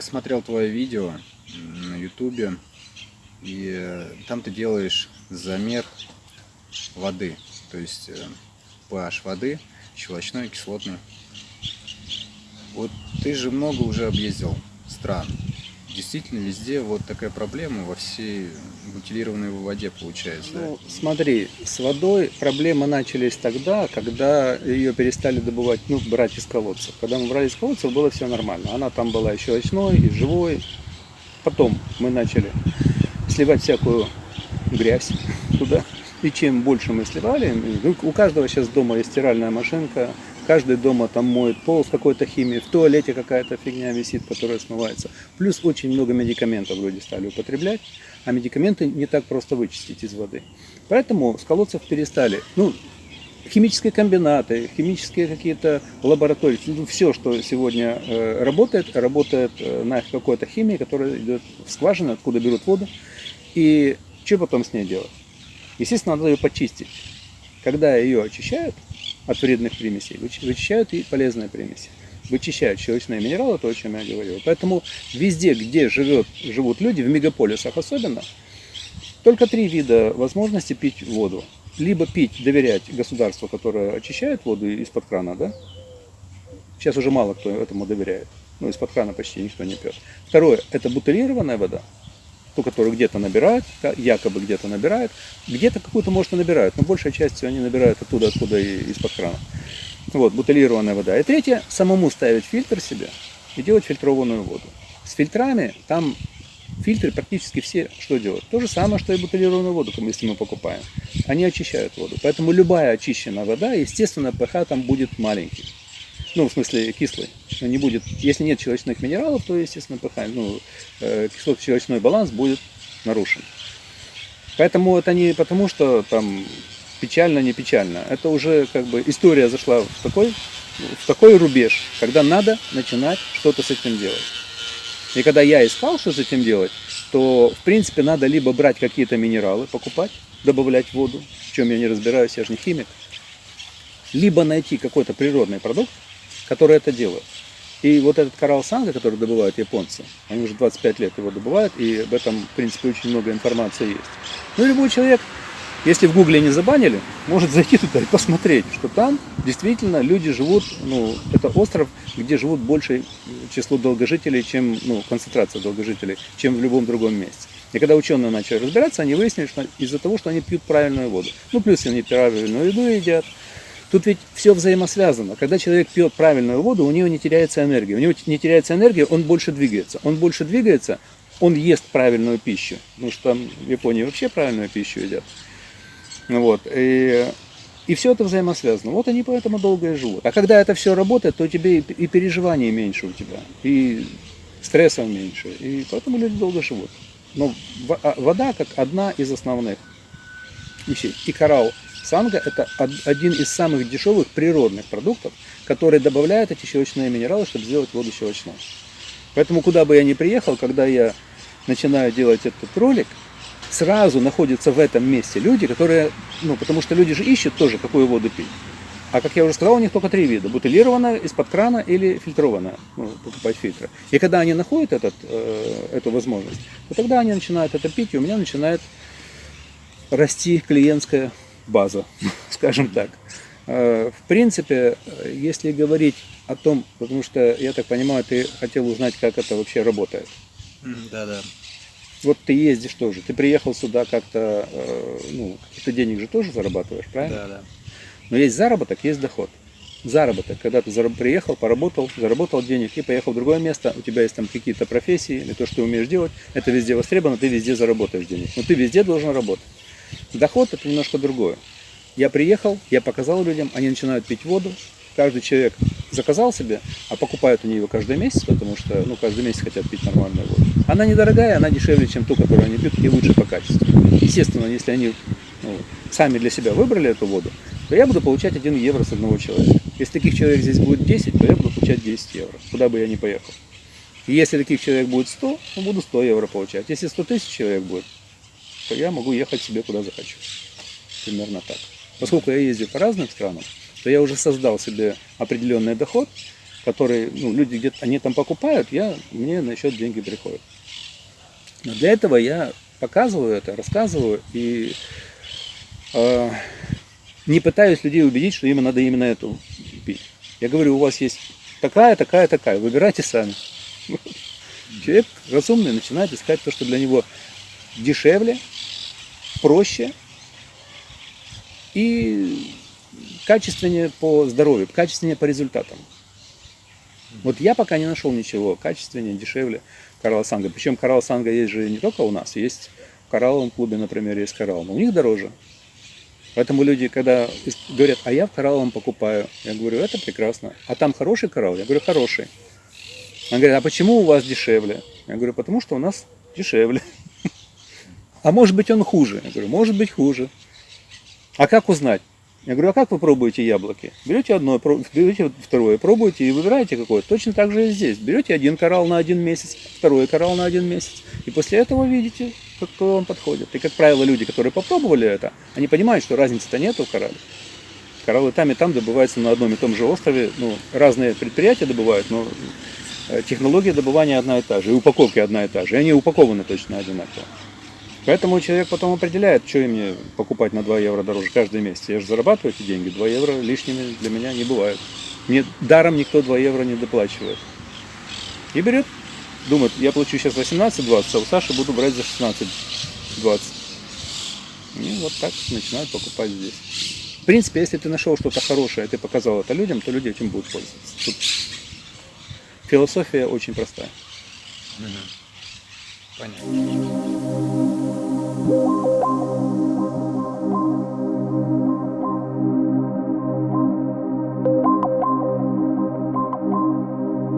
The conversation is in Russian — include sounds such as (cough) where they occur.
я смотрел твое видео на ютубе, и э, там ты делаешь замер воды, то есть pH воды, щелочной, кислотный. Вот ты же много уже объездил стран. Действительно, везде вот такая проблема во всей бутилированной воде получается. Ну, да? смотри, с водой проблемы начались тогда, когда ее перестали добывать, ну, брать из колодцев. Когда мы брали из колодцев, было все нормально. Она там была еще очной и живой. Потом мы начали сливать всякую грязь туда. И чем больше мы сливали, ну, у каждого сейчас дома есть стиральная машинка, каждый дома там моет пол с какой-то химией, в туалете какая-то фигня висит, которая смывается. Плюс очень много медикаментов люди стали употреблять, а медикаменты не так просто вычистить из воды. Поэтому с колодцев перестали. Ну, химические комбинаты, химические какие-то лаборатории, ну, все, что сегодня э, работает, работает э, на какой-то химии, которая идет в скважину, откуда берут воду. И что потом с ней делать? Естественно, надо ее почистить. Когда ее очищают, от вредных примесей, вычищают и полезные примеси. Вычищают щелочные минералы, то, о чем я говорил. Поэтому везде, где живет, живут люди, в мегаполисах особенно, только три вида возможности пить воду. Либо пить, доверять государству, которое очищает воду из-под крана, да? Сейчас уже мало кто этому доверяет. Ну, из-под крана почти никто не пьет. Второе, это бутылированная вода ту, которую где-то набирают, якобы где-то набирают, где-то какую-то, может, и набирают, но большей частью они набирают оттуда, откуда и из-под крана. Вот, бутылированная вода. И третье, самому ставить фильтр себе и делать фильтрованную воду. С фильтрами там фильтры практически все что делают? То же самое, что и бутылированную воду, если мы покупаем. Они очищают воду. Поэтому любая очищенная вода, естественно, pH там будет маленький. Ну, в смысле, кислый. Не будет, если нет щелочных минералов, то, естественно, pH, ну, э, кислотно-щелочной баланс будет нарушен. Поэтому это не потому, что там печально, не печально. Это уже как бы история зашла в такой, в такой рубеж, когда надо начинать что-то с этим делать. И когда я искал, что с этим делать, то, в принципе, надо либо брать какие-то минералы, покупать, добавлять в воду, в чем я не разбираюсь, я же не химик, либо найти какой-то природный продукт, которые это делают. И вот этот коралл санга, который добывают японцы, они уже 25 лет его добывают, и об этом, в принципе, очень много информации есть. Ну, любой человек, если в гугле не забанили, может зайти туда и посмотреть, что там действительно люди живут, ну, это остров, где живут большее число долгожителей, чем, ну, концентрация долгожителей, чем в любом другом месте. И когда ученые начали разбираться, они выяснили, что из-за того, что они пьют правильную воду. Ну, плюс они правильную еду едят, Тут ведь все взаимосвязано. Когда человек пьет правильную воду, у него не теряется энергия. У него не теряется энергия, он больше двигается. Он больше двигается, он ест правильную пищу. Потому что там в Японии вообще правильную пищу едят. Вот. И, и все это взаимосвязано. Вот они поэтому долго и живут. А когда это все работает, то тебе и переживаний меньше у тебя, и стрессов меньше. И поэтому люди долго живут. Но а, вода как одна из основных вещей. И коралл Санга – это один из самых дешевых природных продуктов, которые добавляют эти щелочные минералы, чтобы сделать воду щелочной. Поэтому куда бы я ни приехал, когда я начинаю делать этот ролик, сразу находятся в этом месте люди, которые, ну, потому что люди же ищут тоже, какую воду пить. А как я уже сказал, у них только три вида. Бутылированная, из-под крана или фильтрованная. Ну, покупать фильтры. И когда они находят этот, э, эту возможность, то тогда они начинают это пить, и у меня начинает расти клиентская база, (laughs) скажем так. Э, в принципе, если говорить о том, потому что, я так понимаю, ты хотел узнать, как это вообще работает. Да, да. Вот ты ездишь тоже, ты приехал сюда как-то, э, ну, каких-то денег же тоже зарабатываешь, правильно? Да, да. Но есть заработок, есть доход. Заработок, когда ты приехал, поработал, заработал денег и поехал в другое место, у тебя есть там какие-то профессии, или то, что ты умеешь делать, это везде востребовано, ты везде заработаешь денег. Но ты везде должен работать. Доход это немножко другое. Я приехал, я показал людям, они начинают пить воду. Каждый человек заказал себе, а покупают они его каждый месяц, потому что ну, каждый месяц хотят пить нормальную воду. Она недорогая, она дешевле, чем ту, которую они пьют, и лучше по качеству. Естественно, если они ну, сами для себя выбрали эту воду, то я буду получать 1 евро с одного человека. Если таких человек здесь будет 10, то я буду получать 10 евро, куда бы я ни поехал. И если таких человек будет 100, то буду 100 евро получать. Если 100 тысяч человек будет, то я могу ехать себе куда захочу. Примерно так. Поскольку я ездил по разным странам, то я уже создал себе определенный доход, который, ну, люди где-то, они там покупают, я, мне на счет деньги приходят. Но для этого я показываю это, рассказываю и э, не пытаюсь людей убедить, что им надо именно эту пить. Я говорю, у вас есть такая, такая, такая, выбирайте сами. (laughs) Человек разумный начинает искать то, что для него дешевле, проще и качественнее по здоровью, качественнее по результатам. Вот я пока не нашел ничего качественнее, дешевле Карла Санга. Причем Карла Санга есть же не только у нас, есть в коралловом клубе, например, есть коралл, но у них дороже. Поэтому люди, когда говорят, а я в коралловом покупаю, я говорю, это прекрасно. А там хороший коралл? Я говорю, хороший. Он говорит, а почему у вас дешевле? Я говорю, потому что у нас дешевле. А может быть он хуже? Я говорю, может быть хуже. А как узнать? Я говорю, а как вы пробуете яблоки? Берете одно, берете второе, пробуете и выбираете какое. Точно так же и здесь. Берете один коралл на один месяц, второй коралл на один месяц. И после этого видите, какой вам подходит. И, как правило, люди, которые попробовали это, они понимают, что разницы-то нету в коралле. Кораллы там и там добываются на одном и том же острове. Ну, разные предприятия добывают, но э, технология добывания одна и та же, и упаковки одна и та же. И они упакованы точно одинаково. Поэтому человек потом определяет, что мне покупать на 2 евро дороже каждый месяц. Я же зарабатываю эти деньги, 2 евро лишними для меня не бывает. Мне даром никто 2 евро не доплачивает. И берет, думает, я плачу сейчас 18-20, а у Саши буду брать за 16-20. И вот так начинают покупать здесь. В принципе, если ты нашел что-то хорошее, ты показал это людям, то люди этим будут пользоваться. Тут философия очень простая. Понятно. you